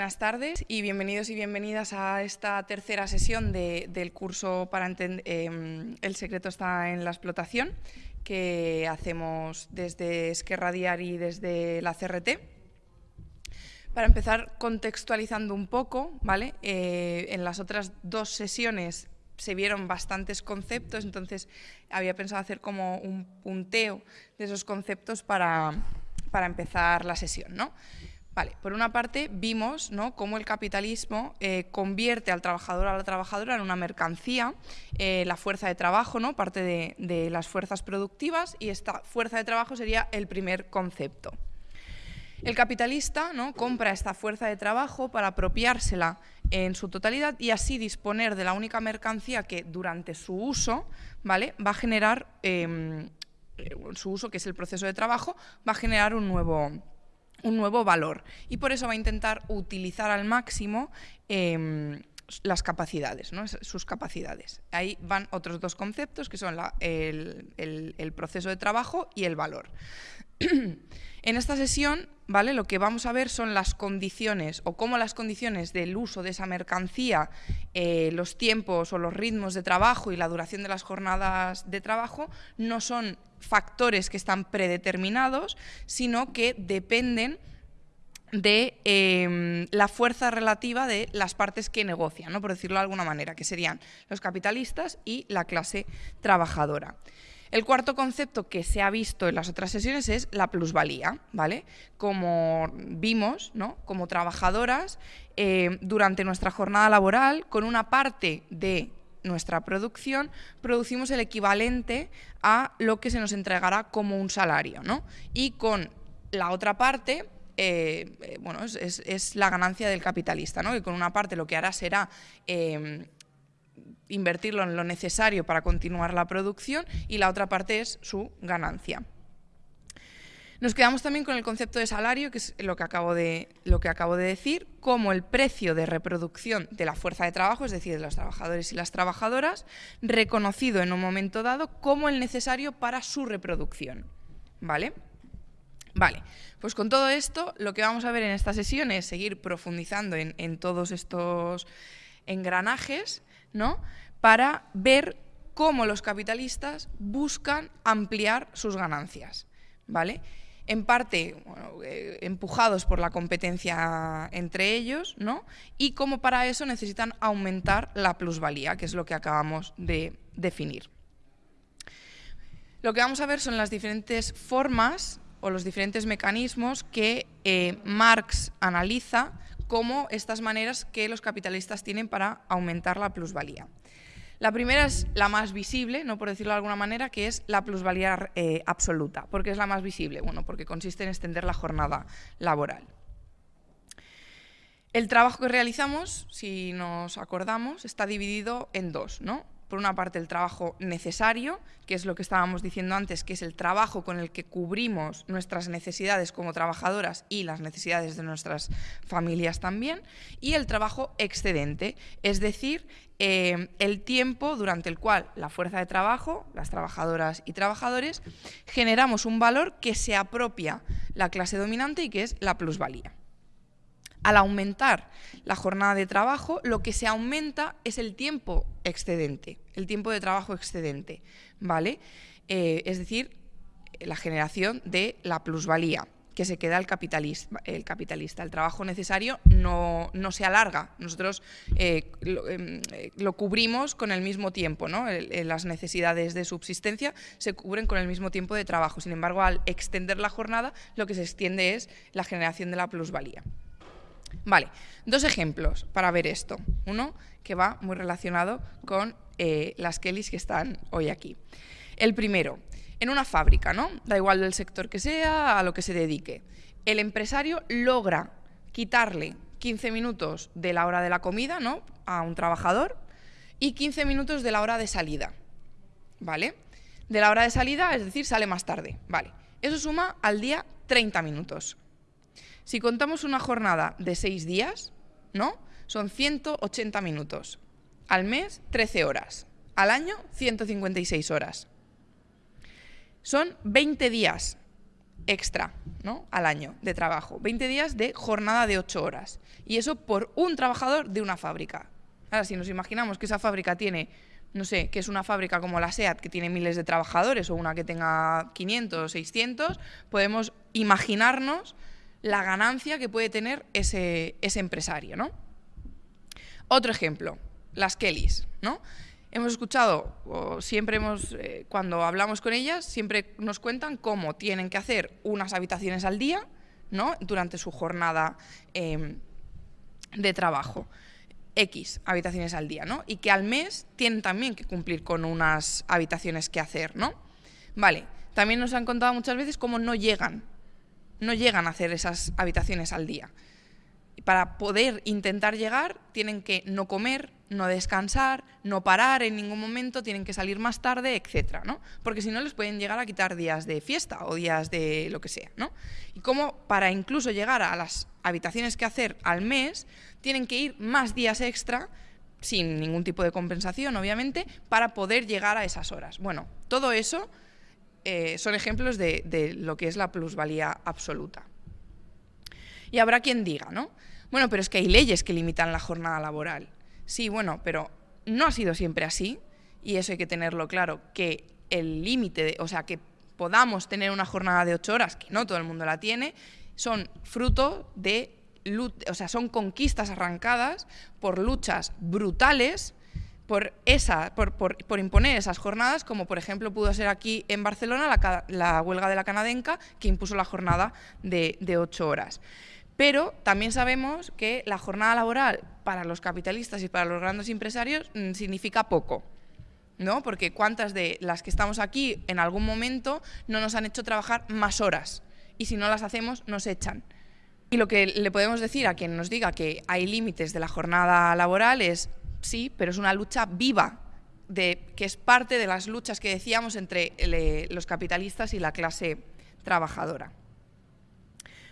Buenas tardes y bienvenidos y bienvenidas a esta tercera sesión del curso para entender em, El secreto está en la explotación que hacemos desde Esquerra Diari y desde la CRT. Para empezar contextualizando un poco, ¿vale? Eh, en las otras dos sesiones se vieron bastantes conceptos, entonces había pensado hacer como un punteo de esos conceptos para, para empezar la sesión, ¿no? Vale, por una parte vimos cómo el capitalismo eh, convierte al trabajador a la trabajadora en una mercancía, eh, la fuerza de trabajo, parte de, las fuerzas productivas, y esta fuerza de trabajo sería el primer concepto. El capitalista compra esta fuerza de trabajo para apropiársela en su totalidad y así disponer de la única mercancía que durante su uso va a generar, em, su uso que es el proceso de trabajo, va a generar un nuevo, un nuevo valor y por eso va a intentar utilizar al máximo em, las capacidades, sus capacidades. Ahí van otros dos conceptos que son el, proceso de trabajo y el valor. en esta sesión ¿vale? lo que vamos a ver son las condiciones o cómo las condiciones del uso de esa mercancía, eh, los tiempos o los ritmos de trabajo y la duración de las jornadas de trabajo no son factores que están predeterminados, sino que dependen de em, la fuerza relativa de las partes que negocian, ¿no? por decirlo de alguna manera, que serían los capitalistas y la clase trabajadora. El cuarto concepto que se ha visto en las otras sesiones es la plusvalía, ¿vale? Como vimos, ¿no? Como trabajadoras, em, durante nuestra jornada laboral, con una parte de nuestra producción, producimos el equivalente a lo que se nos entregará como un salario, ¿no? Y con la otra parte, eh, eh, bueno, es, la ganancia del capitalista, ¿no? Que con una parte lo que hará será em, invertirlo en lo necesario para continuar la producción y la otra parte es su ganancia. Nos quedamos también con el concepto de salario, que es lo que acabo de, lo que acabo de decir, como el precio de reproducción de la fuerza de trabajo, es decir, de los trabajadores y las trabajadoras, reconocido en un momento dado como el necesario para su reproducción. ¿Vale? Vale, pues con todo esto lo que vamos a ver en esta sesión es seguir profundizando en, en todos estos engranajes, ¿no? Para ver cómo los capitalistas buscan ampliar sus ganancias, ¿vale? En parte eh, empujados por la competencia entre ellos, ¿no? y cómo para eso necesitan aumentar la plusvalía, que es lo que acabamos de definir. Lo que vamos a ver son las diferentes formas o los diferentes mecanismos que eh, Marx analiza como estas maneras que los capitalistas tienen para aumentar la plusvalía. La primera es la más visible, no por decirlo de alguna manera, que es la plusvalía eh, absoluta. ¿Por qué es la más visible? Bueno, porque consiste en extender la jornada laboral. El trabajo que realizamos, si nos acordamos, está dividido en dos, ¿no? Por una parte el trabajo necesario, que es lo que estábamos diciendo antes, que es el trabajo con el que cubrimos nuestras necesidades como trabajadoras y las necesidades de nuestras familias también, y el trabajo excedente, es decir, eh, el tiempo durante el cual la fuerza de trabajo, las trabajadoras y trabajadores, generamos un valor que se apropia la clase dominante y que es la plusvalía. Al aumentar la jornada de trabajo, lo que se aumenta es el tiempo excedente, el tiempo de trabajo excedente, ¿vale? Eh, es decir, la generación de la plusvalía que se queda el capitalista. El, capitalista. el trabajo necesario no, se alarga, nosotros eh, em, eh, lo, cubrimos con el mismo tiempo, ¿no? las necesidades de subsistencia se cubren con el mismo tiempo de trabajo, sin embargo, al extender la jornada, lo que se extiende es la generación de la plusvalía. Vale, dos ejemplos para ver esto. Uno que va muy relacionado con eh, las Kellys que están hoy aquí. El primero, en una fábrica, ¿no? Da igual del sector que sea, a lo que se dedique. El empresario logra quitarle 15 minutos de la hora de la comida, ¿no? A un trabajador y 15 minutos de la hora de salida, ¿vale? De la hora de salida, es decir, sale más tarde, ¿vale? Eso suma al día 30 minutos. Si contamos una jornada de seis días, ¿no? Son 180 minutos. Al mes, 13 horas. Al año, 156 horas. Son 20 días extra ¿no? al año de trabajo, 20 días de jornada de 8 horas. Y eso por un trabajador de una fábrica. Ahora, si nos imaginamos que esa fábrica tiene, no sé, que es una fábrica como la SEAT, que tiene miles de trabajadores, o una que tenga 500 o 600, podemos imaginarnos la ganancia que puede tener ese, empresario. ¿no? Otro ejemplo, las Kellys. ¿no? hemos escuchado, siempre hemos, eh, cuando hablamos con ellas, siempre nos cuentan cómo tienen que hacer unas habitaciones al día, ¿no? Durante su jornada em, de trabajo. X habitaciones al día, ¿no? Y que al mes tienen también que cumplir con unas habitaciones que hacer, ¿no? Vale, también nos han contado muchas veces cómo no llegan, no llegan a hacer esas habitaciones al día para poder intentar llegar tienen que no comer, no descansar, no parar en ningún momento, tienen que salir más tarde, etcétera, ¿no? Porque si no les pueden llegar a quitar días de fiesta o días de lo que sea, ¿no? Y como para incluso llegar a las habitaciones que hacer al mes, tienen que ir más días extra sin ningún tipo de compensación, obviamente, para poder llegar a esas horas. Bueno, todo eso eh, son ejemplos de, de lo que es la plusvalía absoluta. Y habrá quien diga, ¿no? Bueno, pero es que hay leyes que limitan la jornada laboral. Sí, bueno, pero no ha sido siempre así, y eso hay que tenerlo claro, que el límite, o sea, que podamos tener una jornada de ocho horas, que no todo el mundo la tiene, son fruto de, o sea, son conquistas arrancadas por luchas brutales por, esa, por, por, imponer esas jornadas, como por ejemplo pudo ser aquí en Barcelona la, la huelga de la Canadenca, que impuso la jornada de, de ocho horas. Pero también sabemos que la jornada laboral para los capitalistas y para los grandes empresarios mm, significa poco. ¿no? Porque cuántas de las que estamos aquí en algún momento no nos han hecho trabajar más horas y si no las hacemos nos echan. Y lo que le podemos decir a quien nos diga que hay límites de la jornada laboral es sí, pero es una lucha viva, de, que es parte de las luchas que decíamos entre eh, los capitalistas y la clase trabajadora.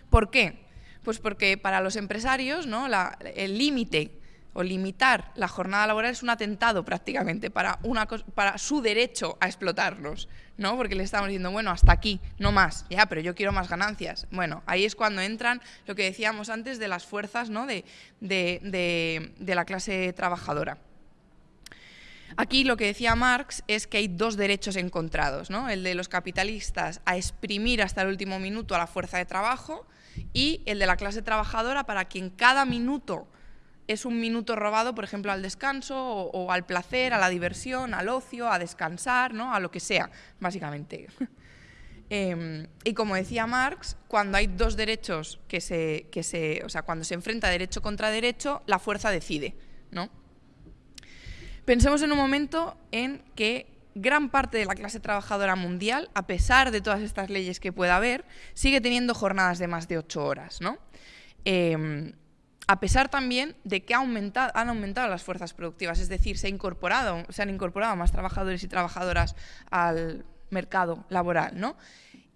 ¿Por qué? Pues porque para los empresarios ¿no? el límite o limitar la jornada laboral es un atentado prácticamente para, una, para su derecho a explotarlos, ¿no? Porque le estamos diciendo, bueno, hasta aquí, no más, ya, pero yo quiero más ganancias. Bueno, ahí es cuando entran lo que decíamos antes de las fuerzas ¿no? de, la clase trabajadora. Aquí lo que decía Marx es que hay dos derechos encontrados, ¿no? el de los capitalistas a exprimir hasta el último minuto a la fuerza de trabajo y el de la clase trabajadora para quien cada minuto es un minuto robado, por ejemplo, al descanso o, al placer, a la diversión, al ocio, a descansar, ¿no? a lo que sea, básicamente. Em, y como decía Marx, cuando hay dos derechos que se, que se, o sea, cuando se enfrenta derecho contra derecho, la fuerza decide, ¿no? Pensemos en un momento en que gran parte de la clase trabajadora mundial, a pesar de todas estas leyes que pueda haber, sigue teniendo jornadas de más de ocho horas. ¿no? Em, a pesar también de que han aumentado las fuerzas productivas, es decir, se han incorporado más trabajadores y trabajadoras al mercado laboral. ¿no?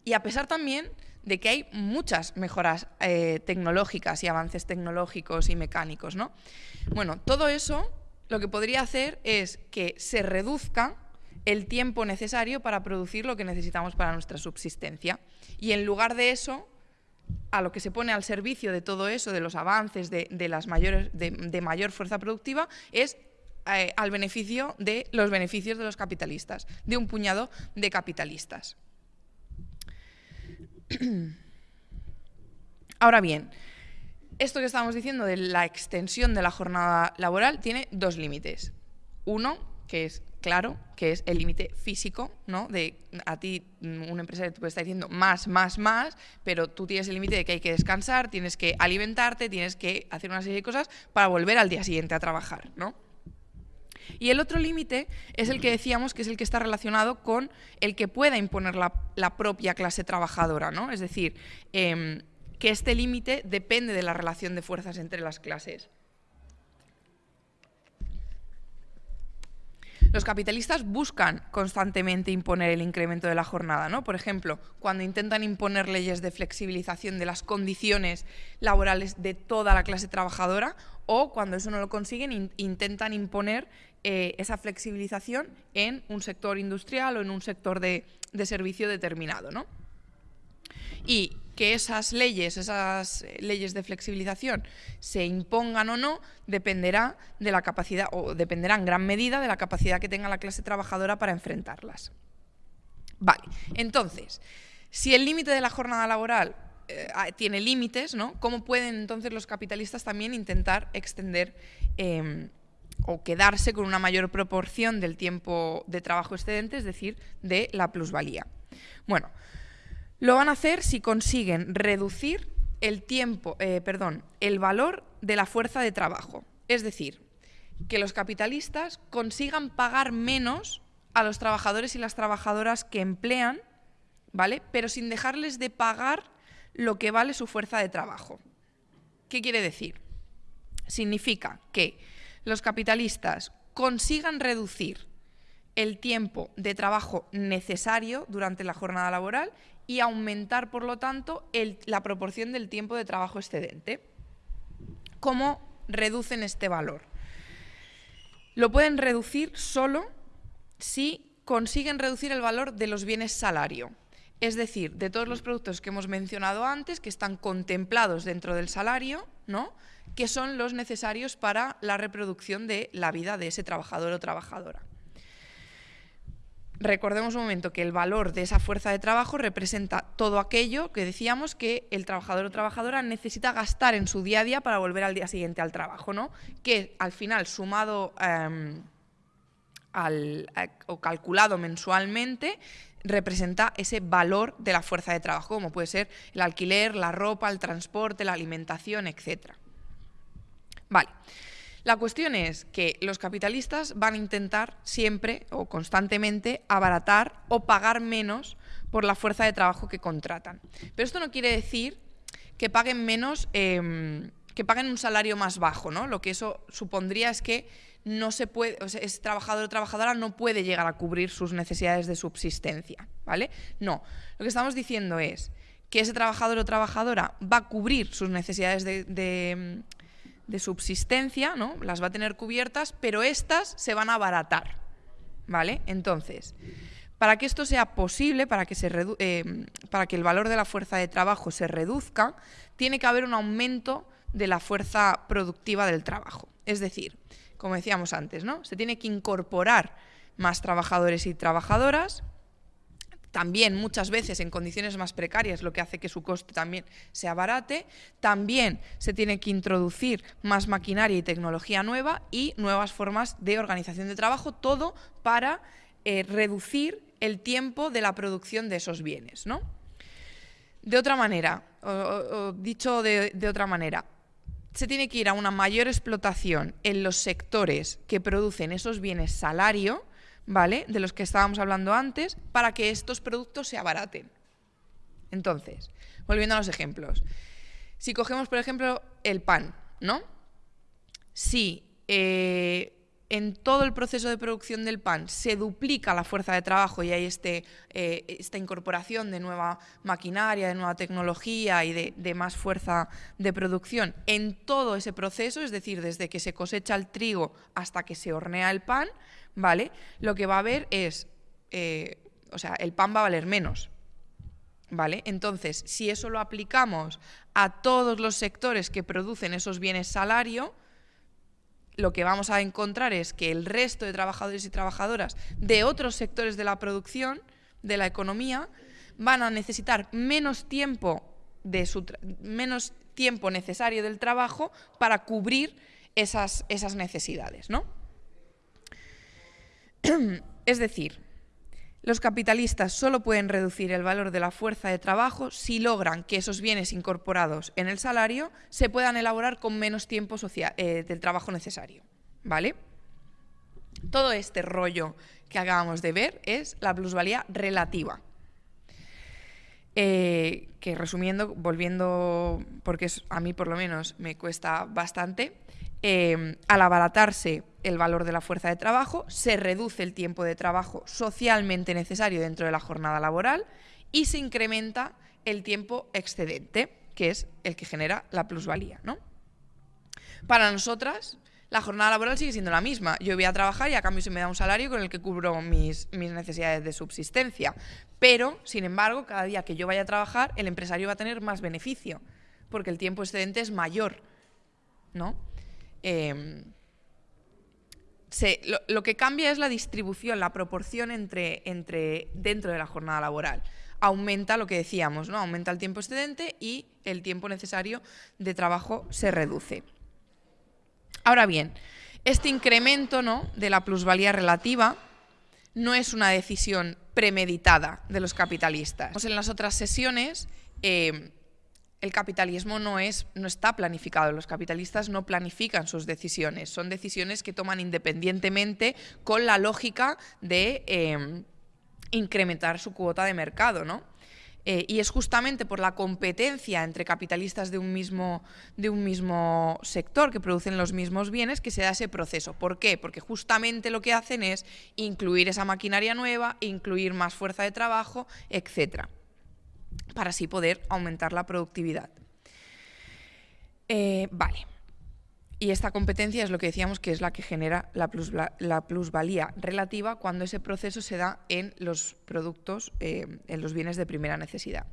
Y a pesar también de que hay muchas mejoras eh, tecnológicas y avances tecnológicos y mecánicos. ¿no? Bueno, todo eso lo que podría hacer es que se reduzca el tiempo necesario para producir lo que necesitamos para nuestra subsistencia. Y en lugar de eso, a lo que se pone al servicio de todo eso, de los avances, de, las mayores, de, mayor fuerza productiva, es eh, al beneficio de los beneficios de los capitalistas, de un puñado de capitalistas. Ahora bien, esto que estábamos diciendo de la extensión de la jornada laboral tiene dos límites. Uno, que es claro, que es el límite físico, ¿no? De a ti, un empresario te puede estar diciendo más, más, más, pero tú tienes el límite de que hay que descansar, tienes que alimentarte, tienes que hacer una serie de cosas para volver al día siguiente a trabajar, ¿no? Y el otro límite es el que decíamos que es el que está relacionado con el que pueda imponer la, propia clase trabajadora, ¿no? Es decir, em, que este límite depende de la relación de fuerzas entre las clases. Los capitalistas buscan constantemente imponer el incremento de la jornada, ¿no? Por ejemplo, cuando intentan imponer leyes de flexibilización de las condiciones laborales de toda la clase trabajadora o cuando eso no lo consiguen intentan imponer eh, esa flexibilización en un sector industrial o en un sector de, de servicio determinado, ¿no? Y que esas leyes, esas leyes de flexibilización se impongan o no, dependerá de la capacidad, o dependerá en gran medida de la capacidad que tenga la clase trabajadora para enfrentarlas. Vale, entonces, si el límite de la jornada laboral eh, tiene límites, ¿no? ¿Cómo pueden entonces los capitalistas también intentar extender em, o quedarse con una mayor proporción del tiempo de trabajo excedente, es decir, de la plusvalía? Bueno, lo van a hacer si consiguen reducir el tiempo, eh, perdón, el valor de la fuerza de trabajo. Es decir, que los capitalistas consigan pagar menos a los trabajadores y las trabajadoras que emplean, ¿vale? Pero sin dejarles de pagar lo que vale su fuerza de trabajo. ¿Qué quiere decir? Significa que los capitalistas consigan reducir el tiempo de trabajo necesario durante la jornada laboral y aumentar, por lo tanto, la proporción del tiempo de trabajo excedente. ¿Cómo reducen este valor? Lo pueden reducir solo si consiguen reducir el valor de los bienes salario. Es decir, de todos los productos que hemos mencionado antes, que están contemplados dentro del salario, ¿no? que son los necesarios para la reproducción de la vida de ese trabajador o trabajadora recordemos un momento que el valor de esa fuerza de trabajo representa todo aquello que decíamos que el trabajador o trabajadora necesita gastar en su día a día para volver al día siguiente al trabajo, ¿no? Que al final, sumado em, al, o calculado mensualmente, representa ese valor de la fuerza de trabajo, como puede ser el alquiler, la ropa, el transporte, la alimentación, etc. Vale. La cuestión es que los capitalistas van a intentar siempre o constantemente abaratar o pagar menos por la fuerza de trabajo que contratan. Pero esto no quiere decir que paguen menos, em, que paguen un salario más bajo, ¿no? Lo que eso supondría es que no se puede, o ese trabajador o trabajadora no puede llegar a cubrir sus necesidades de subsistencia, ¿vale? No, lo que estamos diciendo es que ese trabajador o trabajadora va a cubrir sus necesidades de de subsistencia, ¿no? Las va a tener cubiertas, pero estas se van a abaratar, ¿vale? Entonces, para que esto sea posible, para que, se eh, para que el valor de la fuerza de trabajo se reduzca, tiene que haber un aumento de la fuerza productiva del trabajo. Es decir, como decíamos antes, ¿no? Se tiene que incorporar más trabajadores y trabajadoras, también muchas veces en condiciones más precarias, lo que hace que su coste también se abarate. También se tiene que introducir más maquinaria y tecnología nueva y nuevas formas de organización de trabajo, todo para eh, reducir el tiempo de la producción de esos bienes. ¿no? De otra manera, o, dicho de, de otra manera, se tiene que ir a una mayor explotación en los sectores que producen esos bienes salario, ¿vale? De los que estábamos hablando antes, para que estos productos se abaraten. Entonces, volviendo a los ejemplos. Si cogemos, por ejemplo, el pan, ¿no? Si eh, en todo el proceso de producción del pan se duplica la fuerza de trabajo y hay este, eh, esta incorporación de nueva maquinaria, de nueva tecnología y de, de, más fuerza de producción en todo ese proceso, es decir, desde que se cosecha el trigo hasta que se hornea el pan, ¿vale? Lo que va a haber es, eh, o sea, el pan va a valer menos, ¿vale? Entonces, si eso lo aplicamos a todos los sectores que producen esos bienes salario, lo que vamos a encontrar es que el resto de trabajadores y trabajadoras de otros sectores de la producción, de la economía, van a necesitar menos tiempo de su menos tiempo necesario del trabajo para cubrir esas, esas necesidades, ¿no? es decir, los capitalistas solo pueden reducir el valor de la fuerza de trabajo si logran que esos bienes incorporados en el salario se puedan elaborar con menos tiempo eh, del trabajo necesario. ¿Vale? Todo este rollo que acabamos de ver es la plusvalía relativa. Eh, que resumiendo, volviendo, porque a mí por lo menos me cuesta bastante, eh, al abaratarse el valor de la fuerza de trabajo, se reduce el tiempo de trabajo socialmente necesario dentro de la jornada laboral y se incrementa el tiempo excedente, que es el que genera la plusvalía. ¿no? Para nosotras, la jornada laboral sigue siendo la misma. Yo voy a trabajar y a cambio se me da un salario con el que cubro mis necesidades de subsistencia. Pero, sin embargo, cada día que yo vaya a trabajar, el empresario va a tener más beneficio, porque el tiempo excedente es mayor. ¿no? Em, lo, que cambia es la distribución, la proporción entre, dentro de la jornada laboral. Aumenta lo que decíamos, ¿no? Aumenta el tiempo excedente y el tiempo necesario de trabajo se reduce. Ahora bien, este incremento ¿no? de la plusvalía relativa no es una decisión premeditada de los capitalistas. En las otras sesiones em, el capitalismo no, es, no está planificado, los capitalistas no planifican sus decisiones, son decisiones que toman independientemente con la lógica de em, incrementar su cuota de mercado, ¿no? Eh, y es justamente por la competencia entre capitalistas de un, mismo, de un mismo sector que producen los mismos bienes que se da ese proceso. ¿Por qué? Porque justamente lo que hacen es incluir esa maquinaria nueva, incluir más fuerza de trabajo, etcétera para así poder aumentar la productividad. Eh, vale. Y esta competencia es lo que decíamos que es la que genera la, plusvalía relativa cuando ese proceso se da en los productos, eh, en los bienes de primera necesidad.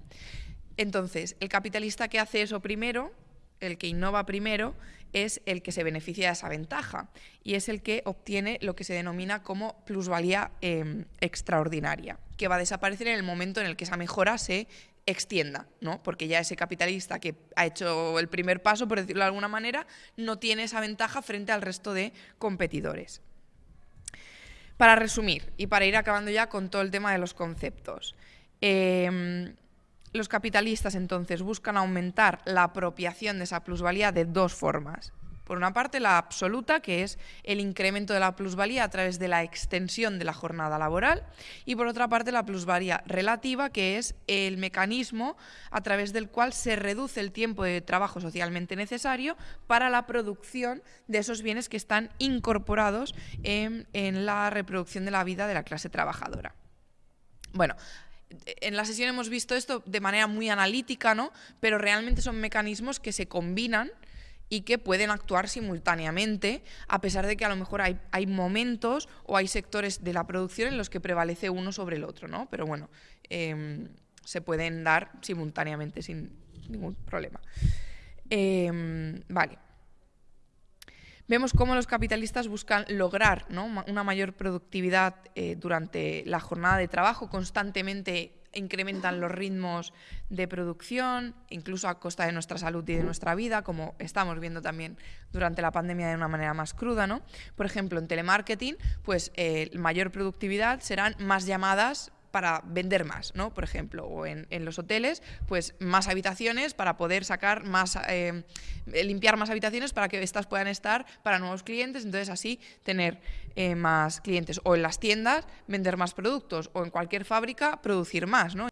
Entonces, el capitalista que hace eso primero, el que innova primero, es el que se beneficia de esa ventaja y es el que obtiene lo que se denomina como plusvalía em, extraordinaria, que va a desaparecer en el momento en el que esa mejora se extienda, ¿no? Porque ya ese capitalista que ha hecho el primer paso, por decirlo de alguna manera, no tiene esa ventaja frente al resto de competidores. Para resumir y para ir acabando ya con todo el tema de los conceptos. Em, los capitalistas entonces buscan aumentar la apropiación de esa plusvalía de dos formas. Por una parte, la absoluta, que es el incremento de la plusvalía a través de la extensión de la jornada laboral, y por otra parte, la plusvalía relativa, que es el mecanismo a través del cual se reduce el tiempo de trabajo socialmente necesario para la producción de esos bienes que están incorporados en, la reproducción de la vida de la clase trabajadora. Bueno, en la sesión hemos visto esto de manera muy analítica, ¿no? Pero realmente son mecanismos que se combinan y que pueden actuar simultáneamente, a pesar de que a lo mejor hay, hay, momentos o hay sectores de la producción en los que prevalece uno sobre el otro, ¿no? Pero bueno, em, se pueden dar simultáneamente sin ningún problema. Em, vale. Vemos cómo los capitalistas buscan lograr una mayor productividad eh, durante la jornada de trabajo, constantemente incrementan los ritmos de producción, incluso a costa de nuestra salud y de nuestra vida, como estamos viendo también durante la pandemia de una manera más cruda. ¿no? Por ejemplo, en telemarketing, pues eh, mayor productividad serán más llamadas para vender más, ¿no? Por ejemplo, o en, los hoteles, pues más habitaciones para poder sacar más, eh, limpiar más habitaciones para que estas puedan estar para nuevos clientes, entonces así tener eh, más clientes. O en las tiendas, vender más productos, o en cualquier fábrica, producir más, ¿no?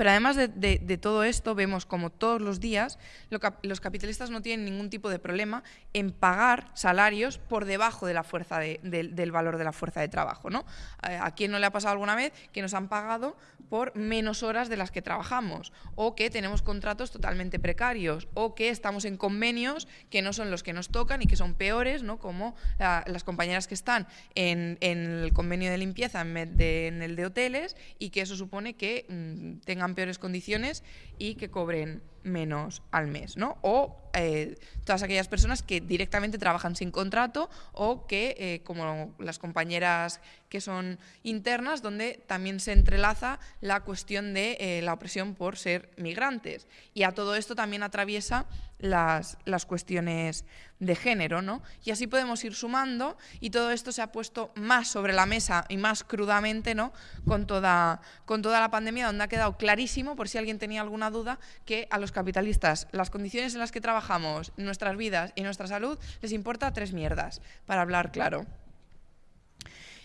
Pero además de, todo esto, vemos como todos los días los capitalistas no tienen ningún tipo de problema en pagar salarios por debajo de la fuerza del valor de la fuerza de trabajo. ¿no? Eh, ¿A quién no le ha pasado alguna vez que nos han pagado por menos horas de las que trabajamos? O que tenemos contratos totalmente precarios, o que estamos en convenios que no son los que nos tocan y que son peores, ¿no? como las compañeras que están en, el convenio de limpieza en, el de hoteles, y que eso supone que mm, tengan peores condiciones y que cobren menos al mes, ¿no? O eh, todas aquellas personas que directamente trabajan sin contrato o que, eh, como las compañeras que son internas, donde también se entrelaza la cuestión de eh, la opresión por ser migrantes. Y a todo esto también atraviesa las, las, cuestiones de género, ¿no? Y así podemos ir sumando y todo esto se ha puesto más sobre la mesa y más crudamente, ¿no? Con toda, con toda la pandemia, donde ha quedado clarísimo, por si alguien tenía alguna duda, que a los capitalistas las condiciones en las que trabajamos, nuestras vidas y nuestra salud les importa tres mierdas, para hablar claro.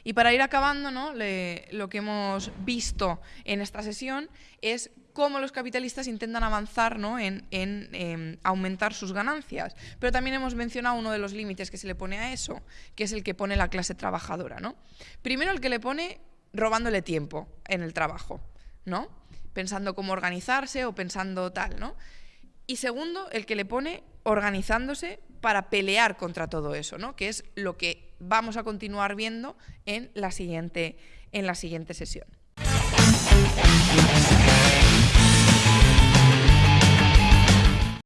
Y para ir acabando, ¿no? lo que hemos visto en esta sesión es cómo los capitalistas intentan avanzar ¿no? en, em, aumentar sus ganancias. Pero también hemos mencionado uno de los límites que se le pone a eso, que es el que pone la clase trabajadora. ¿no? Primero el que le pone robándole tiempo en el trabajo, ¿no? Pensando cómo organizarse o pensando tal. ¿no? Y segundo, el que le pone organizándose para pelear contra todo eso, ¿no? que es lo que vamos a continuar viendo en la siguiente, en la siguiente sesión.